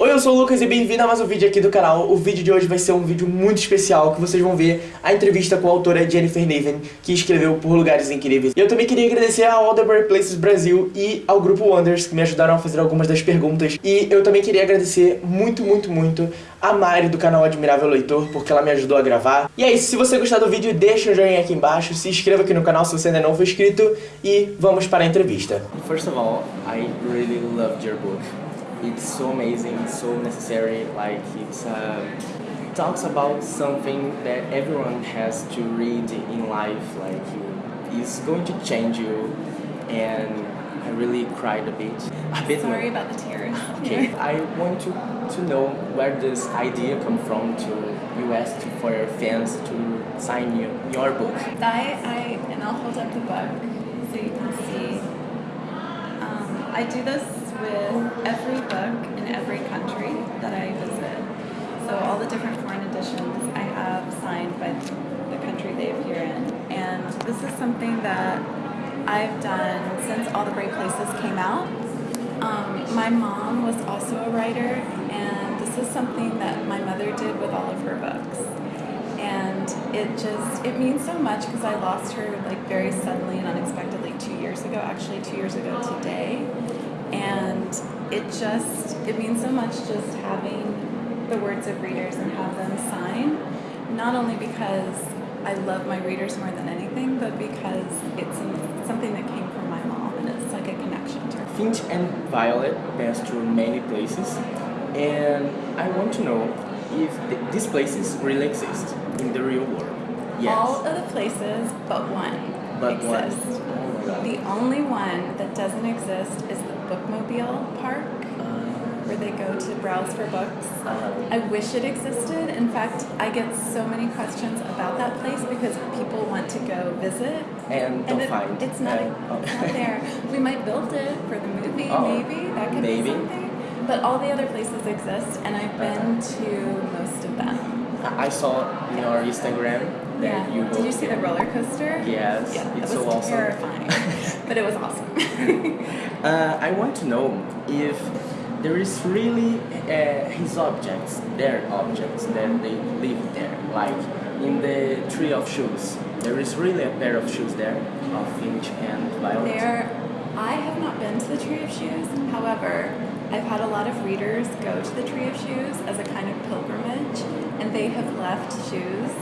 Oi, eu sou o Lucas e bem-vindo a mais um vídeo aqui do canal. O vídeo de hoje vai ser um vídeo muito especial, que vocês vão ver a entrevista com a autora Jennifer Naven, que escreveu Por Lugares Incríveis. E eu também queria agradecer a Great Places Brasil e ao Grupo Wonders, que me ajudaram a fazer algumas das perguntas. E eu também queria agradecer muito, muito, muito a Mari do canal Admirável Leitor, porque ela me ajudou a gravar. E é isso, se você gostar do vídeo, deixa um joinha aqui embaixo, se inscreva aqui no canal se você ainda não for inscrito e vamos para a entrevista. First of all, I really loved your book. It's so amazing, so necessary. Like it's uh, talks about something that everyone has to read in life. Like it's going to change you, and I really cried a bit. A bit Sorry more. about the tears. Okay, I want to to know where this idea come from to you ask to, for your fans to sign you, your book. I, I, and I'll hold up the book so you can see. Um, I do this with every book in every country that I visit. So all the different foreign editions I have signed by the country they appear in. And this is something that I've done since All the Bright Places came out. Um, my mom was also a writer, and this is something that my mother did with all of her books. And it just, it means so much because I lost her like very suddenly and unexpectedly two years ago, actually two years ago today. And it just, it means so much just having the words of readers and have them sign, not only because I love my readers more than anything, but because it's something that came from my mom and it's like a connection to her. Finch and Violet pass through many places, and I want to know if th these places really exist in the real world. Yes. All of the places but one But one. exist. Oh. The only one that doesn't exist is the Bookmobile Park, where they go to browse for books. Uh, I wish it existed. In fact, I get so many questions about that place because people want to go visit. and don't And it, find. it's not, oh. it's not there. We might build it for the movie, Oh, maybe. That could maybe. be something. But all the other places exist, and I've been to most of them. I saw in your Instagram that Yeah. you Did you see the roller coaster? Yes, Yeah, it's it so was awesome. terrifying, but it was awesome. Uh, I want to know if there is really uh, his objects, their objects, that they live there. Like in the Tree of Shoes, there is really a pair of shoes there of Finch and Violet. There, I have not been to the Tree of Shoes. However, I've had a lot of readers go to the Tree of Shoes as a kind of pilgrimage, and they have left shoes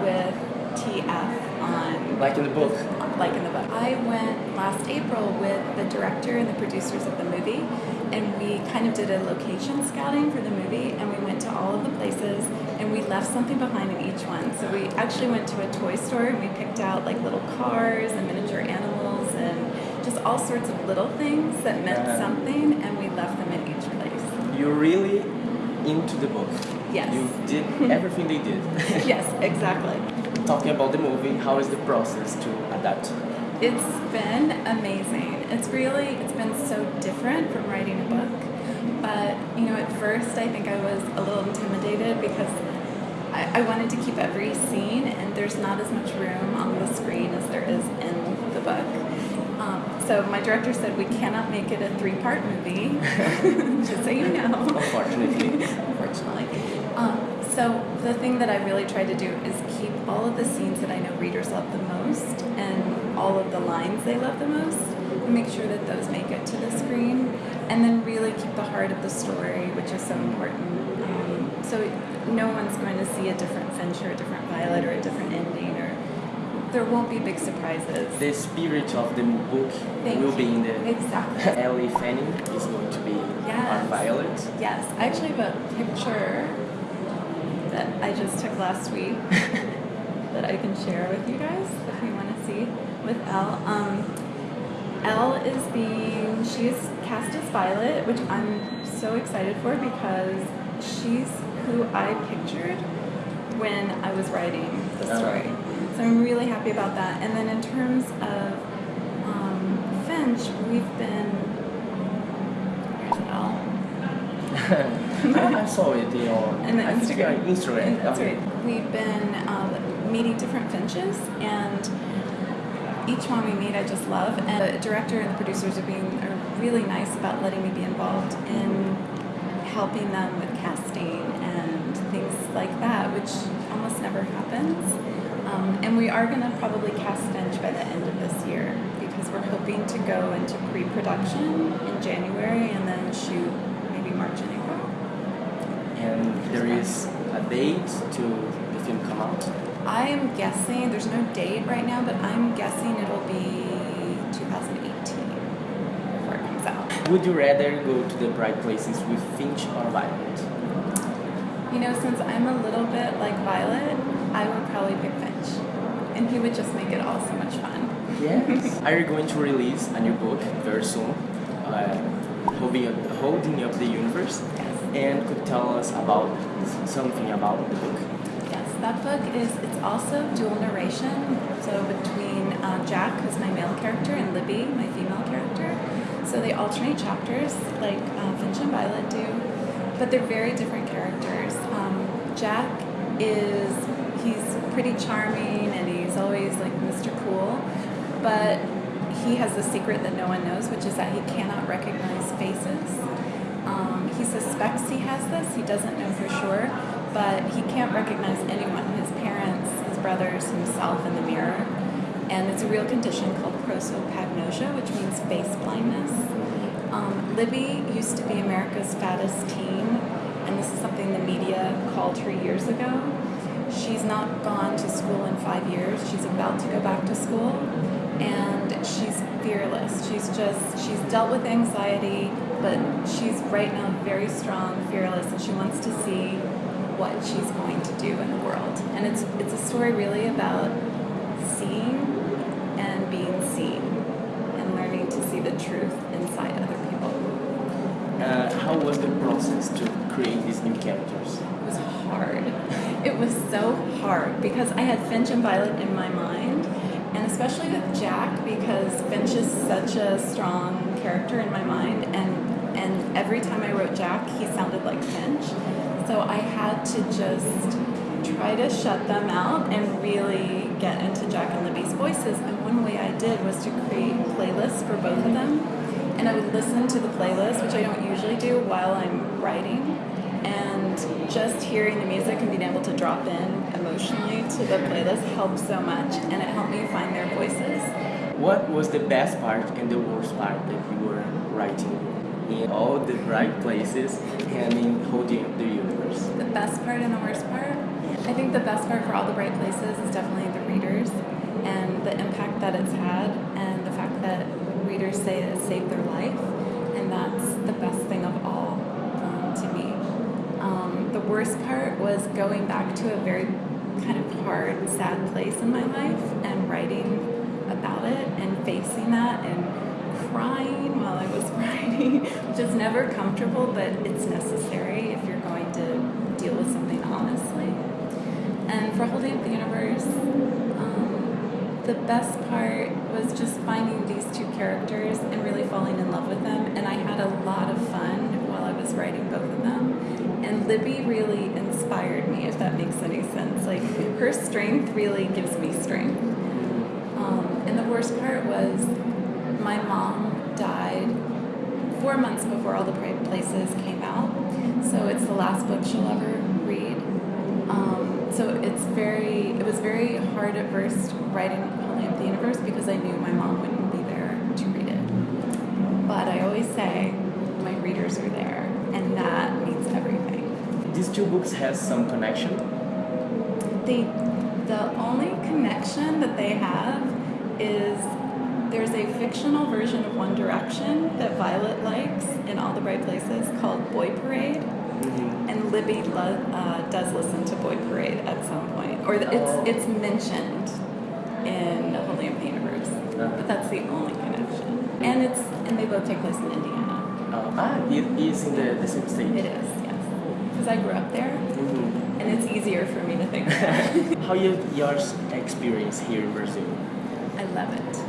with TF on, Like in the book. like in the book. I went last April with the director and the producers of the movie, and we kind of did a location scouting for the movie, and we went to all of the places, and we left something behind in each one. So we actually went to a toy store, and we picked out like little cars and miniature animals, and just all sorts of little things that meant Yeah. something, and we left them in each place. You're really into the book. Yes. You did everything they did. yes, exactly. Talking about the movie, how is the process to adapt? It's been amazing. It's really, it's been so different from writing a book. But, you know, at first I think I was a little intimidated because I, I wanted to keep every scene and there's not as much room on the screen as there is in the book. Um, so my director said we cannot make it a three-part movie, just so you know. Unfortunately. Unfortunately. Um, so the thing that I really tried to do is keep all of the scenes that I know readers love the most and all of the lines they love the most and make sure that those make it to the screen and then really keep the heart of the story, which is so important. Um, so no one's going to see a different Finch or a different Violet or a different ending or there won't be big surprises. The spirit of the book Thank will be in the Exactly. Elle Fanning is going to be Yes. our Violet. Yes, I actually have a picture that I just took last week that I can share with you guys if you want to see with Elle. Um, Elle is being, she is cast as Violet, which I'm so excited for because she's who I pictured when I was writing the Uh-huh. story. So I'm really happy about that. And then in terms of um, Finch, we've been. I saw it in your And I Instagram. Instagram. And that's Okay. right. We've been um, meeting different finches, and each one we meet I just love. And the director and the producers are being are really nice about letting me be involved in helping them with casting and things like that, which almost never happens. Um, and we are going to probably cast Finch by the end of this year because we're hoping to go into pre-production in January and then shoot maybe March and April. And there is a date to the film come out. I am guessing, there's no date right now, but I'm guessing it'll be 2018 before it comes out. Would you rather go to the bright places with Finch or Violet? You know, since I'm a little bit like Violet, I would probably pick Finch. And he would just make it all so much fun. Yes. Are you going to release a new book very soon? Uh, holding, up, holding up the universe? And could tell us about something about the book? Yes, that book is, it's also dual narration. So between uh, Jack, who's my male character, and Libby, my female character. So they alternate chapters like uh, Finch and Violet do, but they're very different characters. Um, Jack is, he's pretty charming and he's always like Mr. Cool, but he has a secret that no one knows, which is that he cannot recognize faces. Um, he suspects he has this, he doesn't know for sure, but he can't recognize anyone his parents, his brothers, himself in the mirror. And it's a real condition called prosopagnosia, which means face blindness. Um, Libby used to be America's fattest teen, and this is something the media called her years ago. She's not gone to school in five years. She's about to go back to school, and she's fearless. She's just, she's dealt with anxiety, but she's right now very strong, fearless, and she wants to see what she's going to do in the world. And it's, it's a story really about seeing and being seen and learning to see the truth inside other people. Uh, how was the process to create these new characters? It was hard. It was so hard because I had Finch and Violet in my mind, and especially with Jack because Finch is such a strong character in my mind, and and every time I wrote Jack, he sounded like Finch. So I had to just try to shut them out and really get into Jack and Libby's voices. And one way I did was to create playlists for both of them. And I would listen to the playlist, which I don't usually do while I'm writing. And just hearing the music and being able to drop in emotionally to the playlist helped so much. And it helped me find their voices. What was the best part and the worst part that you were writing in all the right places and in holding the universe? The best part and the worst part? I think the best part for All the Bright Places is definitely the readers and the impact that it's had and the fact that readers say it saved their life and that's the best thing of all um, to me. Um, the worst part was going back to a very kind of hard, sad place in my life and writing about it and facing that and crying while I was writing, which is never comfortable, but it's necessary if you're going to deal with something honestly. And for Holding Up the Universe, um, the best part was just finding these two characters and really falling in love with them. And I had a lot of fun while I was writing both of them. And Libby really inspired me, if that makes any sense. Like, her strength really gives me strength. Um, and the worst part was my mom died four months before All the Bright Places came out. So it's the last book she'll ever read. Um, so it's very, it was very hard at first writing Holding Up the Universe because I knew my mom wouldn't be there to read it. But I always say my readers are there, and that means everything. These two books has some connection. They, the only connection that they have is there's a fictional version of One Direction that Violet likes in All the Bright Places called Boy Parade. Mm-hmm. And Libby lo- uh, does listen to Boy Parade at some point, or the, Oh. it's it's mentioned in Holy the Universe, but that's the only connection. And it's and they both take place in Indiana. Uh, ah, it is in the, the same state. It is, yes, because I grew up there, Mhm. and it's easier for me to think about. How you, your experience here in Brazil? I love it.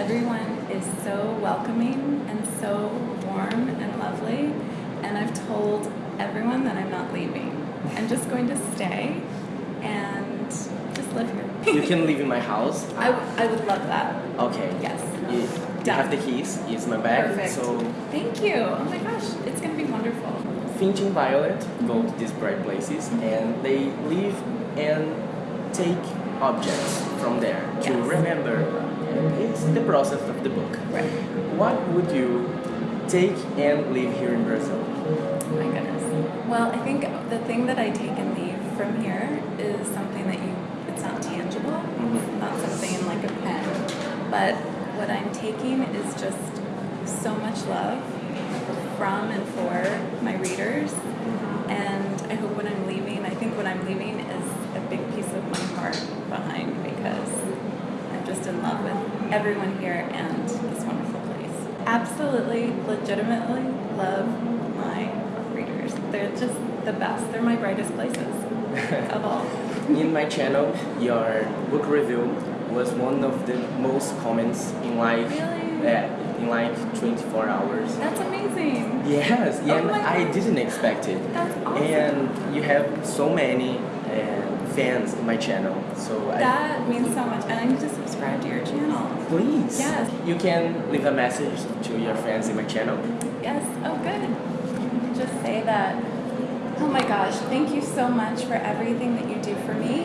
Everyone is so welcoming and so warm and lovely, and I've told everyone that I'm not leaving. I'm just going to stay and just live here. You can live in my house. I, w- I would love that. Okay. Yes. You, you have the keys. It's my bag. Perfect. So Thank you. Oh my gosh, it's going to be wonderful. Finch and Violet go to these bright places mm-hmm. and they live and take objects from there to remember. It's the process of the book. Right. What would you take and leave here in Brazil? Oh my goodness. Well, I think the thing that I take and leave from here is something that you, it's not tangible, Mhm. not something in like a pen, but what I'm taking is just so much love from and for my readers. And I hope when I'm leaving, I think what I'm leaving is a big piece of my heart behind because just in love with everyone here and this wonderful place. Absolutely, legitimately love my readers. They're just the best. They're my brightest places of all. In my channel, your book review was one of the most comments in like Really? yeah, in like 24 hours. That's amazing. Yes, Oh and I didn't expect it. That's awesome. And you have so many fans in my channel, so I, That means so much. And I need to subscribe to your channel. please, Yes. you can leave a message to your fans in my channel. Yes. Oh, good. Just say that. Oh my gosh, thank you so much for everything that you do for me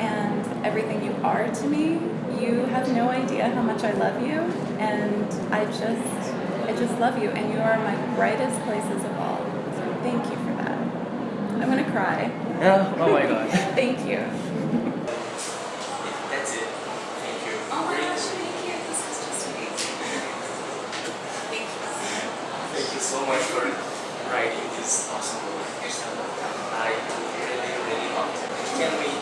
and everything you are to me. You have no idea how much I love you and I just I just love you and you are my brightest places of all. So thank you for that. I'm gonna cry. Oh, oh my god. Thank you. That's it. Thank you. Oh my gosh, thank you. This is just amazing. Thank you. Thank you so much for writing this awesome book. I really, really loved it. Can we